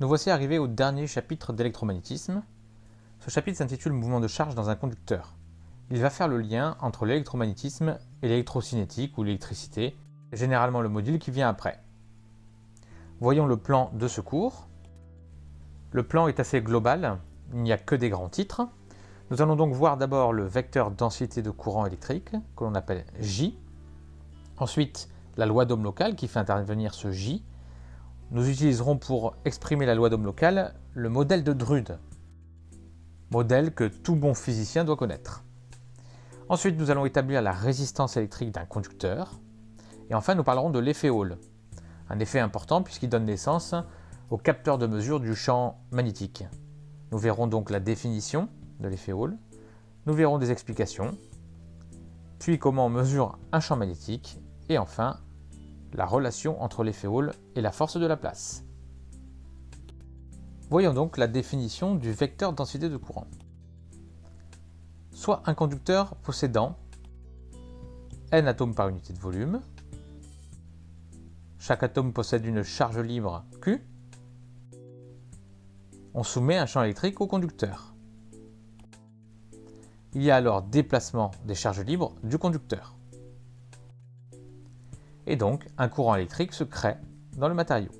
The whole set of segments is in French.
Nous voici arrivés au dernier chapitre d'électromagnétisme. Ce chapitre s'intitule Mouvement de charge dans un conducteur. Il va faire le lien entre l'électromagnétisme et l'électrocinétique ou l'électricité, généralement le module qui vient après. Voyons le plan de ce cours. Le plan est assez global, il n'y a que des grands titres. Nous allons donc voir d'abord le vecteur densité de courant électrique, que l'on appelle J. Ensuite, la loi d'Ohm locale qui fait intervenir ce J, nous utiliserons pour exprimer la loi d'Ohm locale le modèle de Drude, modèle que tout bon physicien doit connaître. Ensuite, nous allons établir la résistance électrique d'un conducteur. Et enfin, nous parlerons de l'effet Hall, un effet important puisqu'il donne naissance au capteur de mesure du champ magnétique. Nous verrons donc la définition de l'effet Hall, nous verrons des explications, puis comment on mesure un champ magnétique, et enfin la relation entre l'effet Hall et la force de la place. Voyons donc la définition du vecteur densité de courant. Soit un conducteur possédant n atomes par unité de volume, chaque atome possède une charge libre Q, on soumet un champ électrique au conducteur. Il y a alors déplacement des charges libres du conducteur et donc un courant électrique se crée dans le matériau.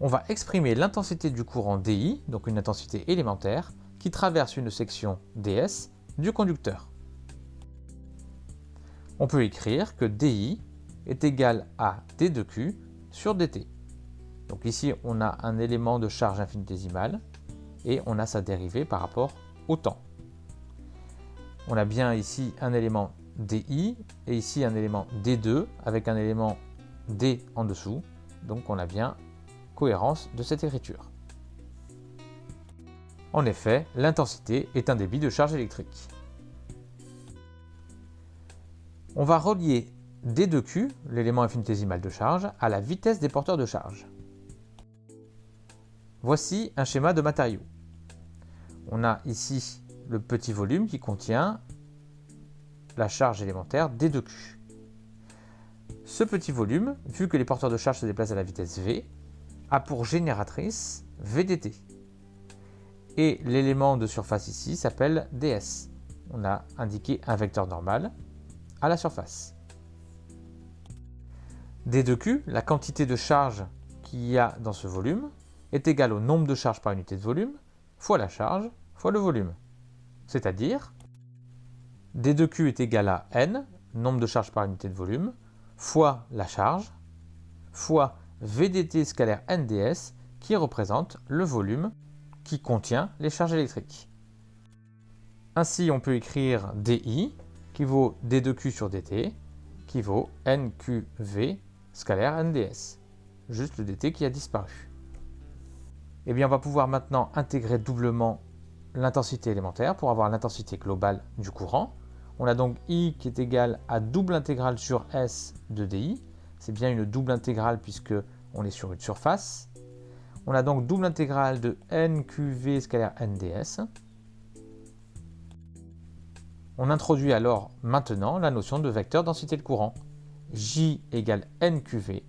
On va exprimer l'intensité du courant DI, donc une intensité élémentaire, qui traverse une section ds du conducteur. On peut écrire que DI est égal à d de q sur dt. Donc ici, on a un élément de charge infinitésimale et on a sa dérivée par rapport au temps. On a bien ici un élément DI et ici un élément D2 avec un élément D en dessous. Donc on a bien cohérence de cette écriture. En effet, l'intensité est un débit de charge électrique. On va relier D2Q, l'élément infinitésimal de charge, à la vitesse des porteurs de charge. Voici un schéma de matériaux. On a ici le petit volume qui contient la charge élémentaire D2Q. Ce petit volume, vu que les porteurs de charge se déplacent à la vitesse v, a pour génératrice VDT. Et l'élément de surface ici s'appelle ds. On a indiqué un vecteur normal à la surface. D2Q, la quantité de charge qu'il y a dans ce volume, est égale au nombre de charges par unité de volume fois la charge fois le volume. C'est-à-dire D2Q est égal à N, nombre de charges par unité de volume, fois la charge, fois VDT scalaire NDS, qui représente le volume qui contient les charges électriques. Ainsi, on peut écrire DI, qui vaut D2Q sur DT, qui vaut NQV scalaire NDS. Juste le DT qui a disparu. Eh bien, on va pouvoir maintenant intégrer doublement l'intensité élémentaire pour avoir l'intensité globale du courant. On a donc I qui est égal à double intégrale sur S de DI. C'est bien une double intégrale puisque on est sur une surface. On a donc double intégrale de NQV scalaire NDS. On introduit alors maintenant la notion de vecteur densité de courant. J égale NQV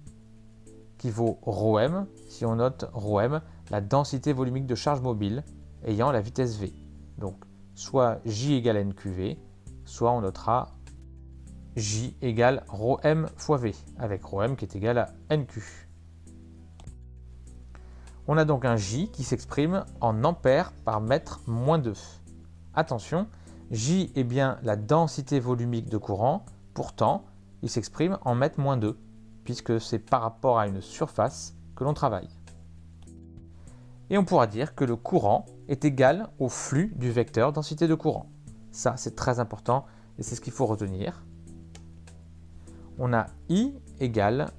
qui vaut ρm si on note ρm, la densité volumique de charge mobile ayant la vitesse v. Donc soit J égale NQV, soit on notera J égale ρm fois V, avec ρm qui est égal à NQ. On a donc un J qui s'exprime en ampères par mètre moins 2. Attention, J est bien la densité volumique de courant, pourtant il s'exprime en mètre moins 2, puisque c'est par rapport à une surface que l'on travaille. Et on pourra dire que le courant est égal au flux du vecteur densité de courant. Ça, c'est très important et c'est ce qu'il faut retenir. On a I égale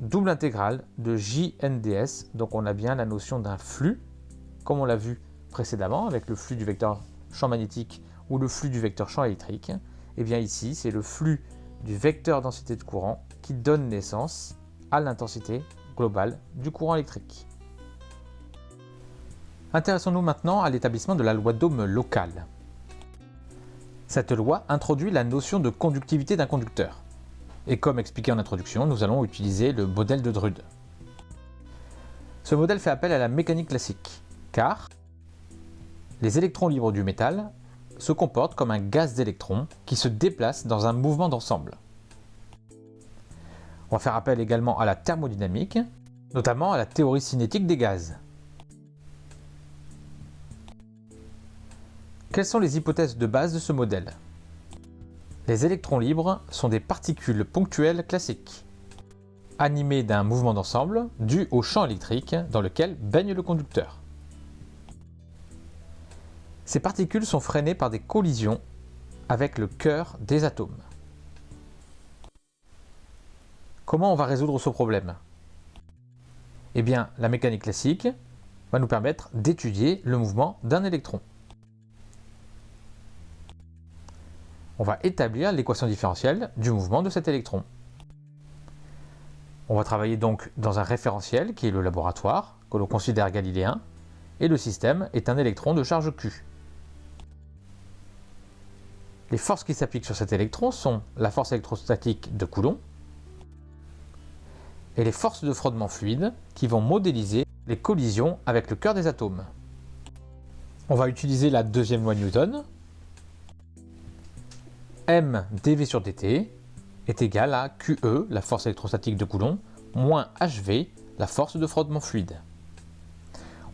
double intégrale de JNDS. Donc on a bien la notion d'un flux, comme on l'a vu précédemment avec le flux du vecteur champ magnétique ou le flux du vecteur champ électrique. Et eh bien ici, c'est le flux du vecteur densité de courant qui donne naissance à l'intensité globale du courant électrique. Intéressons-nous maintenant à l'établissement de la loi d'Ohm locale. Cette loi introduit la notion de conductivité d'un conducteur. Et comme expliqué en introduction, nous allons utiliser le modèle de Drude. Ce modèle fait appel à la mécanique classique, car les électrons libres du métal se comportent comme un gaz d'électrons qui se déplace dans un mouvement d'ensemble. On va faire appel également à la thermodynamique, notamment à la théorie cinétique des gaz. Quelles sont les hypothèses de base de ce modèle? Les électrons libres sont des particules ponctuelles classiques, animées d'un mouvement d'ensemble dû au champ électrique dans lequel baigne le conducteur. Ces particules sont freinées par des collisions avec le cœur des atomes. Comment on va résoudre ce problème? Eh bien, la mécanique classique va nous permettre d'étudier le mouvement d'un électron. On va établir l'équation différentielle du mouvement de cet électron. On va travailler donc dans un référentiel qui est le laboratoire, que l'on considère galiléen, et le système est un électron de charge Q. Les forces qui s'appliquent sur cet électron sont la force électrostatique de Coulomb et les forces de frottement fluide qui vont modéliser les collisions avec le cœur des atomes. On va utiliser la deuxième loi de Newton m dv sur dt est égal à QE, la force électrostatique de Coulomb, moins HV, la force de frottement fluide.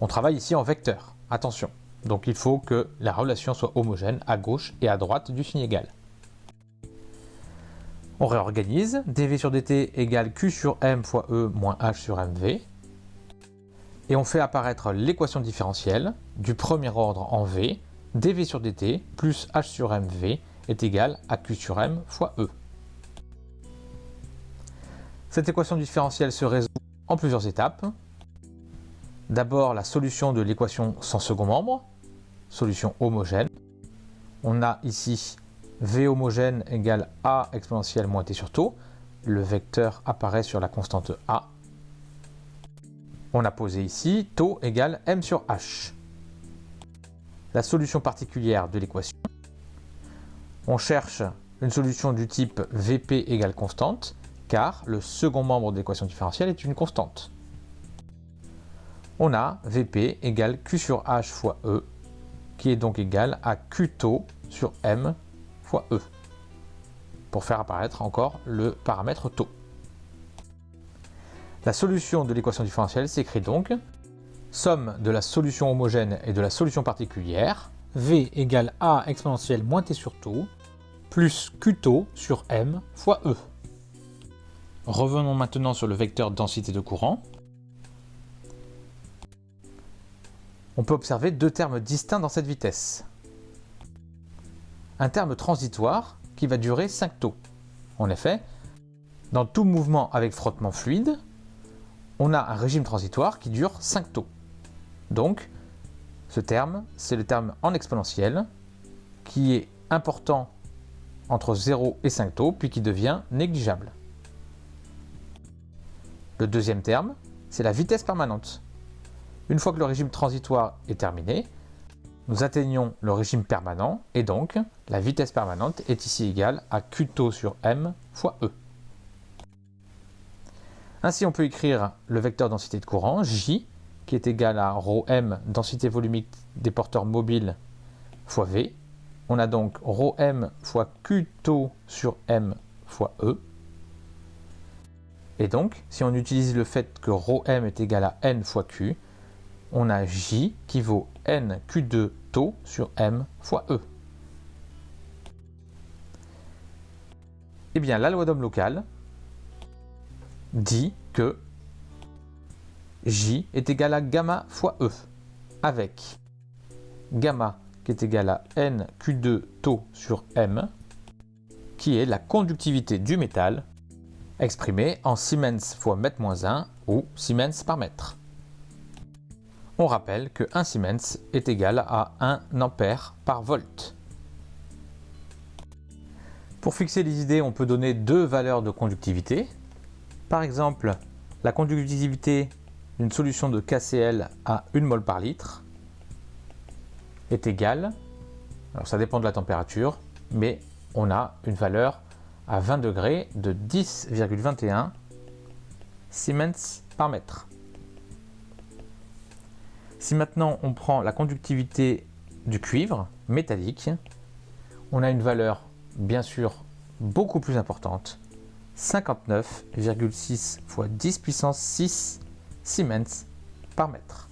On travaille ici en vecteur, attention. Donc il faut que la relation soit homogène à gauche et à droite du signe égal. On réorganise, dv sur dt égale q sur m fois e moins h sur mv. Et on fait apparaître l'équation différentielle du premier ordre en v, dv sur dt plus h sur mv est égal à Q sur M fois E. Cette équation différentielle se résout en plusieurs étapes. D'abord la solution de l'équation sans second membre, solution homogène. On a ici V homogène égale A exponentielle moins T sur taux. Le vecteur apparaît sur la constante A. On a posé ici taux égale M sur H. La solution particulière de l'équation on cherche une solution du type Vp égale constante, car le second membre de l'équation différentielle est une constante. On a Vp égale Q sur H fois E, qui est donc égal à Q taux sur M fois E, pour faire apparaître encore le paramètre taux. La solution de l'équation différentielle s'écrit donc somme de la solution homogène et de la solution particulière, V égale A exponentielle moins T sur taux, plus Q taux sur M fois E. Revenons maintenant sur le vecteur densité de courant. On peut observer deux termes distincts dans cette vitesse. Un terme transitoire qui va durer 5 taux. En effet, dans tout mouvement avec frottement fluide, on a un régime transitoire qui dure 5 taux. Donc, ce terme, c'est le terme en exponentielle qui est important entre 0 et 5 taux, puis qui devient négligeable. Le deuxième terme, c'est la vitesse permanente. Une fois que le régime transitoire est terminé, nous atteignons le régime permanent, et donc la vitesse permanente est ici égale à Q taux sur M fois E. Ainsi, on peut écrire le vecteur densité de courant, J, qui est égal à ρm, densité volumique des porteurs mobiles, fois V. On a donc ρm fois Q taux sur M fois E. Et donc, si on utilise le fait que ρm est égal à N fois Q, on a J qui vaut N Q2 taux sur M fois E. Eh bien, la loi d'homme local dit que J est égal à gamma fois E, avec gamma qui est égal à NQ2 taux sur M, qui est la conductivité du métal, exprimée en Siemens fois mètre moins 1 ou Siemens par mètre. On rappelle que 1 Siemens est égal à 1 ampère par volt. Pour fixer les idées, on peut donner deux valeurs de conductivité. Par exemple, la conductivité une solution de KCl à 1 mol par litre est égale, alors ça dépend de la température, mais on a une valeur à 20 degrés de 10,21 Siemens par mètre. Si maintenant on prend la conductivité du cuivre métallique, on a une valeur bien sûr beaucoup plus importante, 59,6 fois 10 puissance 6 Siemens par mètre.